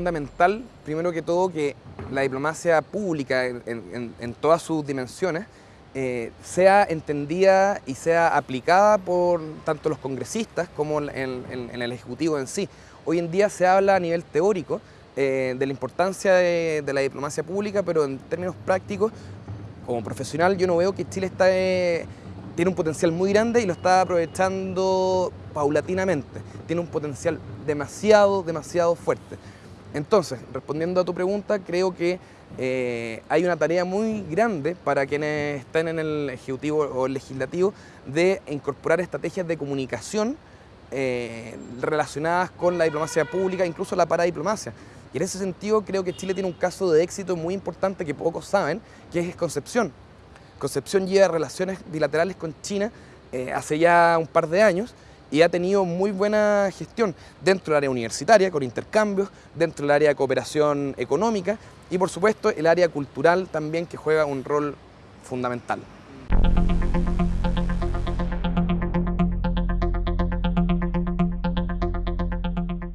fundamental, primero que todo, que la diplomacia pública en, todas sus dimensiones eh, sea entendida y sea aplicada por tanto los congresistas como en, el Ejecutivo en sí. Hoy en día se habla a nivel teórico eh, de la importancia de, la diplomacia pública, pero en términos prácticos, como profesional, yo no veo que Chile está, eh, tiene un potencial muy grande y lo está aprovechando paulatinamente. Tiene un potencial demasiado, demasiado fuerte. Entonces, respondiendo a tu pregunta, creo que eh, hay una tarea muy grande para quienes estén en el Ejecutivo o el Legislativo de incorporar estrategias de comunicación eh, relacionadas con la diplomacia pública, incluso la paradiplomacia. Y en ese sentido creo que Chile tiene un caso de éxito muy importante que pocos saben, que es Concepción. Concepción lleva relaciones bilaterales con China eh, hace ya un par de años y ha tenido muy buena gestión dentro del área universitaria, con intercambios, dentro del área de cooperación económica y por supuesto el área cultural también que juega un rol fundamental.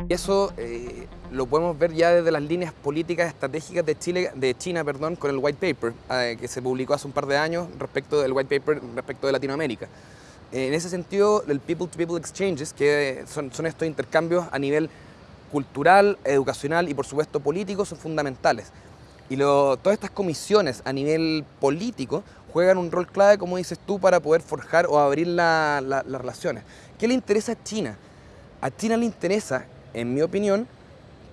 Y eso eh, lo podemos ver ya desde las líneas políticas estratégicas de, Chile, de China perdón, con el White Paper, eh, que se publicó hace un par de años respecto del White Paper respecto de Latinoamérica. En ese sentido, el people-to-people exchanges, que son, estos intercambios a nivel cultural, educacional y por supuesto político, son fundamentales. Y todas estas comisiones a nivel político juegan un rol clave, como dices tú, para poder forjar o abrir las relaciones. ¿Qué le interesa a China? A China le interesa, en mi opinión,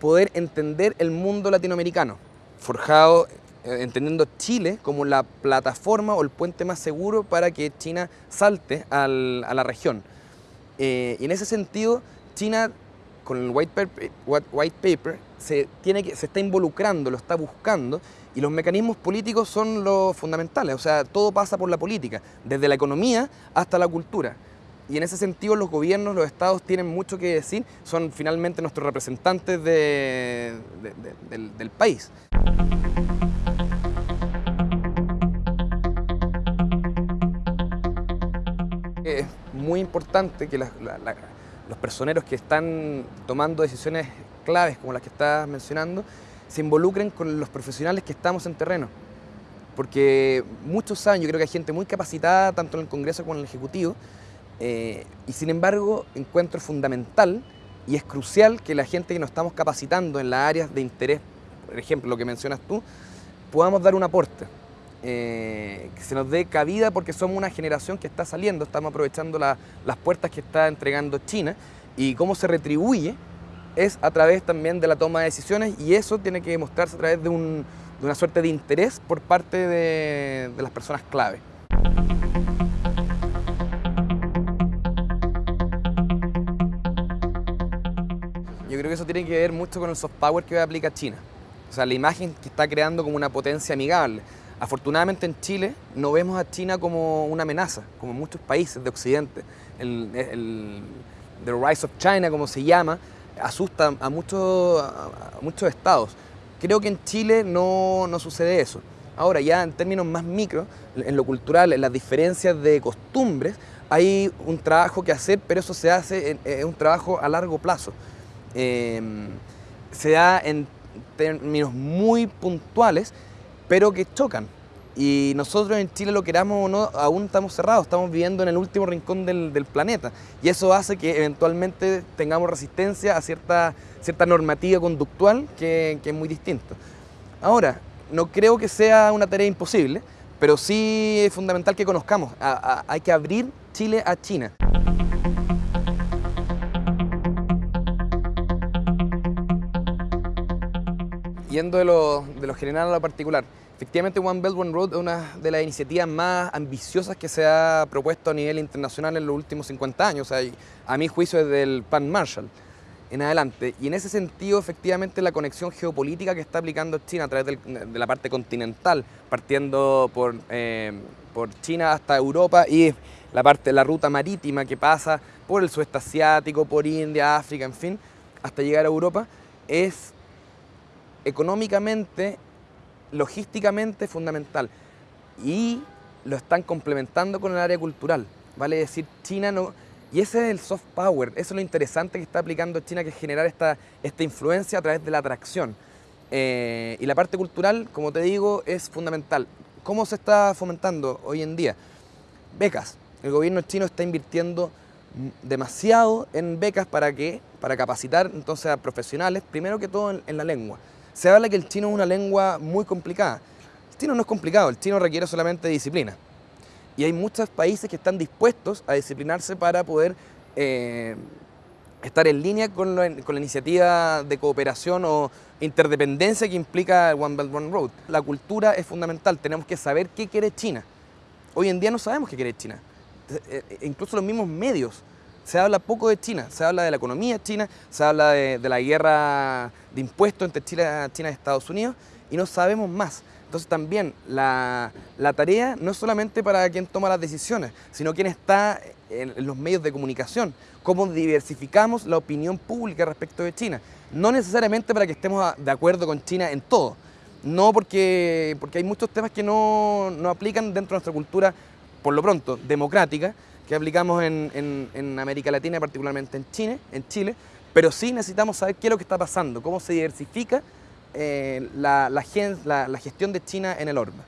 poder entender el mundo latinoamericano, forjado entendiendo Chile como la plataforma o el puente más seguro para que China salte a la región. Eh, y en ese sentido, China con el white paper, white paper se, tiene que, se está involucrando, lo está buscando, y los mecanismos políticos son los fundamentales, o sea, todo pasa por la política, desde la economía hasta la cultura. Y en ese sentido los gobiernos, los estados tienen mucho que decir, son finalmente nuestros representantes del, del país. Es muy importante que los personeros que están tomando decisiones claves como las que estás mencionando se involucren con los profesionales que estamos en terreno. Porque muchos años, yo creo que hay gente muy capacitada, tanto en el Congreso como en el Ejecutivo, eh, y sin embargo encuentro fundamental y es crucial que la gente que nos estamos capacitando en las áreas de interés, por ejemplo, lo que mencionas tú, podamos dar un aporte. Eh, que se nos dé cabida porque somos una generación que está saliendo, estamos aprovechando las puertas que está entregando China y cómo se retribuye es a través también de la toma de decisiones y eso tiene que demostrarse a través de, una suerte de interés por parte de, de las personas clave. Yo creo que eso tiene que ver mucho con el soft power que aplica China. O sea, la imagen que está creando como una potencia amigable. Afortunadamente en Chile no vemos a China como una amenaza, como muchos países de Occidente. El, The Rise of China, como se llama, asusta a muchos, muchos estados. Creo que en Chile no, sucede eso. Ahora, ya en términos más micro, en lo cultural, en las diferencias de costumbres, hay un trabajo que hacer, pero eso se hace, es un trabajo a largo plazo. Em, se da en términos muy puntuales, pero que chocan. Y nosotros en Chile, lo queramos o no, aún estamos cerrados, estamos viviendo en el último rincón del, planeta. Y eso hace que eventualmente tengamos resistencia a cierta, cierta normativa conductual que, es muy distinta. Ahora, no creo que sea una tarea imposible, pero sí es fundamental que conozcamos. hay que abrir Chile a China. Yendo de lo, de lo general a lo particular, Efectivamente, One Belt One Road es una de las iniciativas más ambiciosas que se ha propuesto a nivel internacional en los últimos 50 años, o sea, a mi juicio desde el Pan Marshall en adelante. Y en ese sentido, efectivamente, la conexión geopolítica que está aplicando China a través de la parte continental, partiendo por, eh, por China hasta Europa y la parte la ruta marítima que pasa por el sudeste asiático, por India, África, en fin, hasta llegar a Europa, es económicamente logísticamente fundamental y lo están complementando con el área cultural. Vale decir, China no, Y ese es el soft power, eso es lo interesante que está aplicando China, que es generar esta, esta influencia a través de la atracción. Eh, y la parte cultural, como te digo, es fundamental. ¿Cómo se está fomentando hoy en día? Becas. El gobierno chino está invirtiendo demasiado en becas para que para capacitar entonces a profesionales, primero que todo en, en la lengua. Se habla que el chino es una lengua muy complicada. El chino no es complicado, el chino requiere solamente disciplina y hay muchos países que están dispuestos a disciplinarse para poder eh, estar en línea con, la iniciativa de cooperación o interdependencia que implica One Belt One Road. La cultura es fundamental, tenemos que saber qué quiere China. Hoy en día no sabemos qué quiere China, eh, eh, incluso los mismos medios. Se habla poco de China, se habla de la economía china, se habla de, la guerra de impuestos entre China, China y Estados Unidos y no sabemos más. Entonces también la, tarea no es solamente para quien toma las decisiones, sino quien está en, los medios de comunicación, cómo diversificamos la opinión pública respecto de China. No necesariamente para que estemos de acuerdo con China en todo, no porque, porque hay muchos temas que no, aplican dentro de nuestra cultura, por lo pronto, democrática, que aplicamos en, América Latina, particularmente en Chile, en Chile, pero sí necesitamos saber qué es lo que está pasando, cómo se diversifica eh, la, la, gestión de China en el orbe.